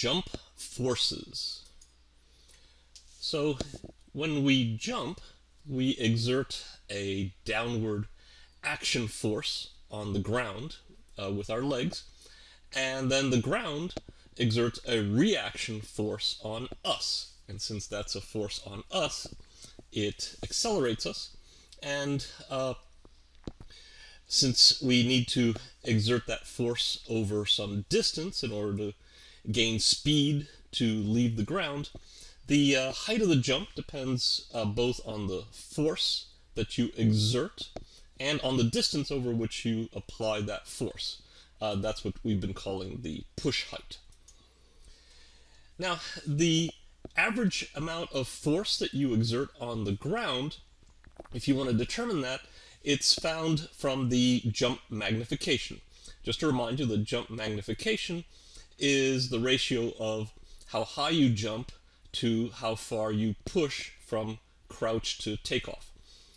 Jump forces. So when we jump, we exert a downward action force on the ground uh, with our legs, and then the ground exerts a reaction force on us. And since that's a force on us, it accelerates us, and uh, since we need to exert that force over some distance in order to gain speed to leave the ground, the uh, height of the jump depends uh, both on the force that you exert and on the distance over which you apply that force. Uh, that's what we've been calling the push height. Now, the average amount of force that you exert on the ground, if you want to determine that, it's found from the jump magnification. Just to remind you, the jump magnification is the ratio of how high you jump to how far you push from crouch to takeoff.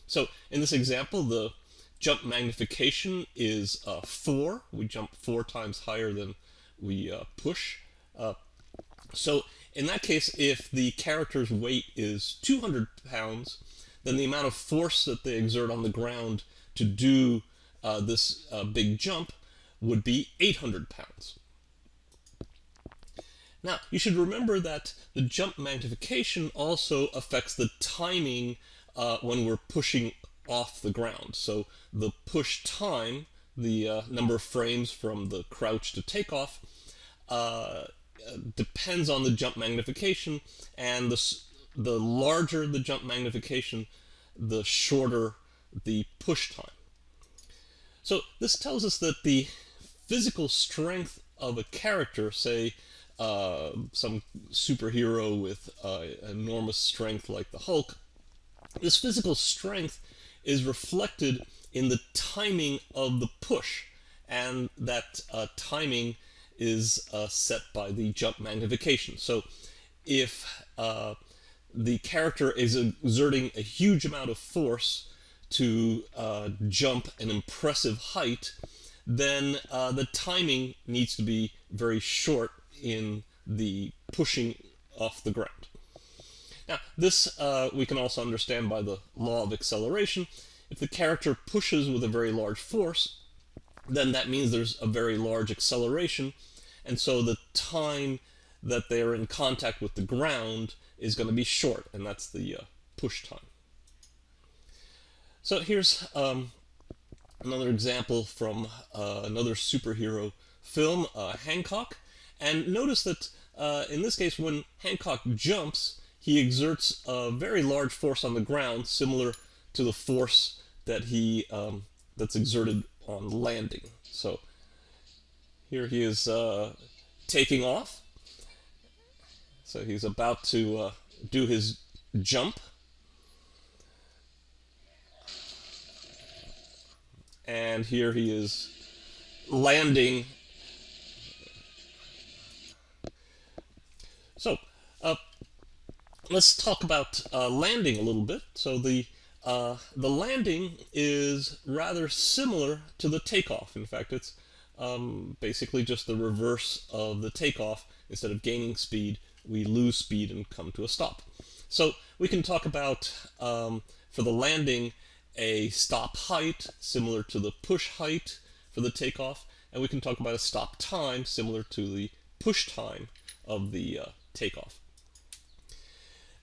So in this example, the jump magnification is uh, 4. We jump 4 times higher than we uh, push. Uh, so in that case, if the character's weight is 200 pounds, then the amount of force that they exert on the ground to do uh, this uh, big jump would be 800 pounds. Now, you should remember that the jump magnification also affects the timing uh, when we're pushing off the ground. So the push time, the uh, number of frames from the crouch to takeoff, uh, depends on the jump magnification, and the, the larger the jump magnification, the shorter the push time. So this tells us that the physical strength of a character, say uh, some superhero with uh, enormous strength like the Hulk, this physical strength is reflected in the timing of the push, and that uh, timing is uh, set by the jump magnification. So if uh, the character is exerting a huge amount of force to jump an impressive height, then the timing needs to be very short in the pushing off the ground. Now, this uh, we can also understand by the law of acceleration. If the character pushes with a very large force, then that means there's a very large acceleration, and so the time that they are in contact with the ground is going to be short, and that's the uh, push time. So here's um, another example from uh, another superhero film, uh, Hancock. And notice that uh, in this case, when Hancock jumps, he exerts a very large force on the ground, similar to the force that he um, that's exerted on landing. So here he is uh, taking off. So he's about to uh, do his jump. And here he is landing. So, uh, let's talk about uh, landing a little bit. So the uh, the landing is rather similar to the takeoff. In fact, it's um, basically just the reverse of the takeoff. Instead of gaining speed, we lose speed and come to a stop. So we can talk about, um, for the landing, a stop height similar to the push height for the takeoff, and we can talk about a stop time similar to the push time of the uh, takeoff.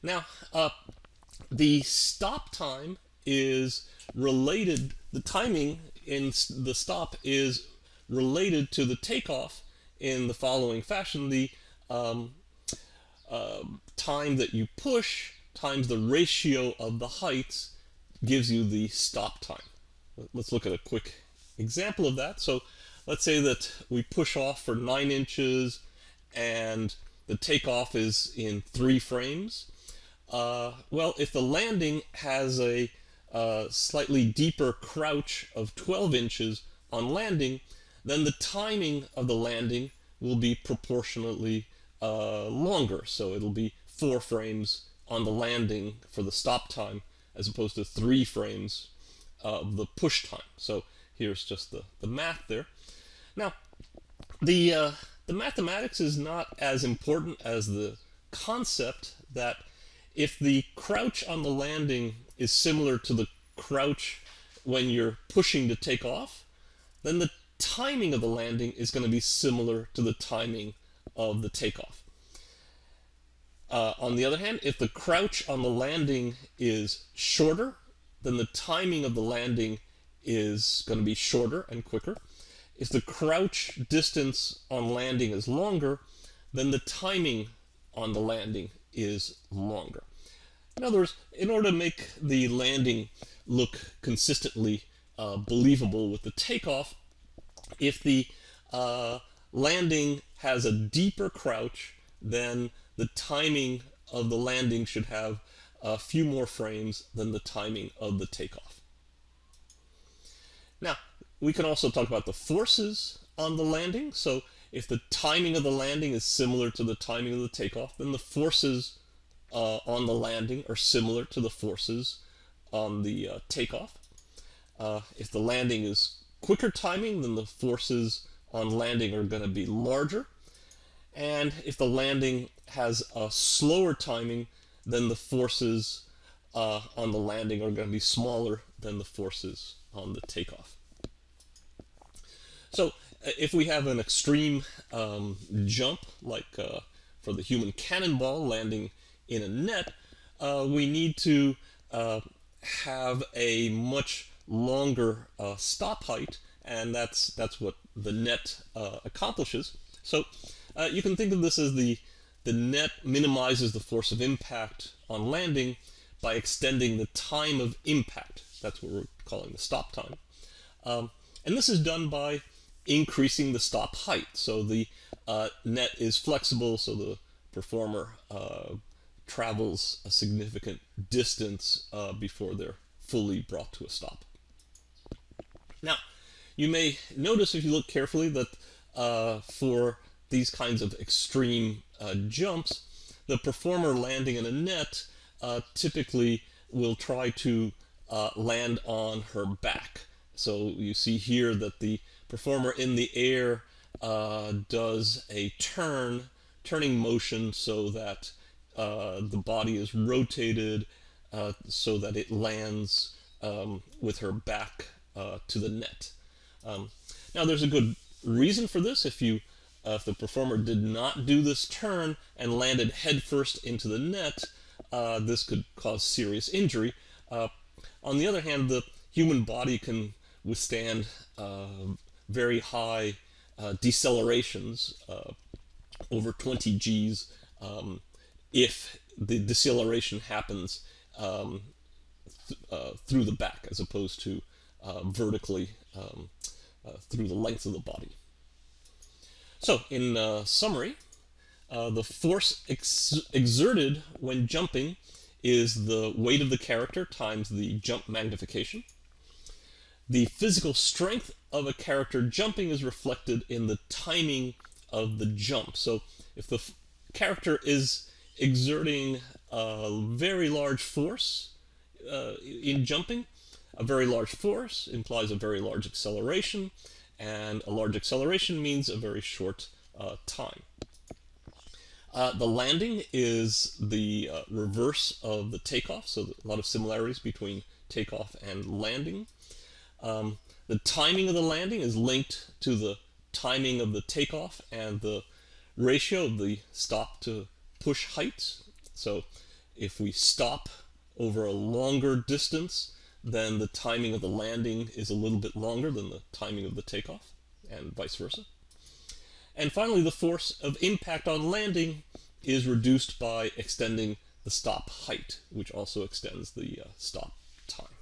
Now, uh, the stop time is related, the timing in the stop is related to the takeoff in the following fashion. The um, uh, time that you push times the ratio of the heights gives you the stop time. Let's look at a quick example of that. So let's say that we push off for 9 inches and the takeoff is in 3 frames. Uh, well, if the landing has a uh, slightly deeper crouch of 12 inches on landing, then the timing of the landing will be proportionately uh, longer. So it'll be four frames on the landing for the stop time as opposed to three frames of the push time. So here's just the, the math there. Now, the, uh, the mathematics is not as important as the concept that if the crouch on the landing is similar to the crouch when you're pushing to take off, then the timing of the landing is going to be similar to the timing of the takeoff. Uh, on the other hand, if the crouch on the landing is shorter, then the timing of the landing is going to be shorter and quicker. If the crouch distance on landing is longer, then the timing on the landing is longer. In other words, in order to make the landing look consistently uh, believable with the takeoff, if the uh, landing has a deeper crouch, then the timing of the landing should have a few more frames than the timing of the takeoff. Now, we can also talk about the forces on the landing. So if the timing of the landing is similar to the timing of the takeoff, then the forces uh, on the landing are similar to the forces on the uh, takeoff. Uh, if the landing is quicker timing, then the forces on landing are going to be larger. And if the landing has a slower timing, then the forces uh, on the landing are going to be smaller than the forces on the takeoff. So uh, if we have an extreme um, jump, like uh, for the human cannonball landing in a net, uh, we need to uh, have a much longer uh, stop height, and that's that's what the net uh, accomplishes. So you can think of this as the the net minimizes the force of impact on landing by extending the time of impact. That's what we're calling the stop time. Um, and this is done by increasing the stop height. So the uh, net is flexible, so the performer uh, travels a significant distance uh, before they're fully brought to a stop. Now, you may notice if you look carefully that uh, for these kinds of extreme uh, jumps, the performer landing in a net uh, typically will try to land on her back. So you see here that the performer in the air uh, does a turn, turning motion so that uh, the body is rotated uh, so that it lands um, with her back uh, to the net. Um, now there's a good reason for this. If you uh, if the performer did not do this turn and landed headfirst into the net, uh, this could cause serious injury. on the other hand, the human body can withstand very high uh, decelerations, uh, over 20 Gs, um, if the deceleration happens um, th uh, through the back as opposed to uh, vertically um, through the length of the body. So, in summary, the force ex exerted when jumping is the weight of the character times the jump magnification. The physical strength of a character jumping is reflected in the timing of the jump. So if the character is exerting a very large force uh, in jumping, a very large force implies a very large acceleration, and a large acceleration means a very short uh, time. Uh, the landing is the uh, reverse of the takeoff, so a lot of similarities between takeoff and landing. Um, the timing of the landing is linked to the timing of the takeoff and the ratio of the stop to push height. So if we stop over a longer distance, then the timing of the landing is a little bit longer than the timing of the takeoff, and vice versa. And finally, the force of impact on landing is reduced by extending the stop height, which also extends the uh, stop time.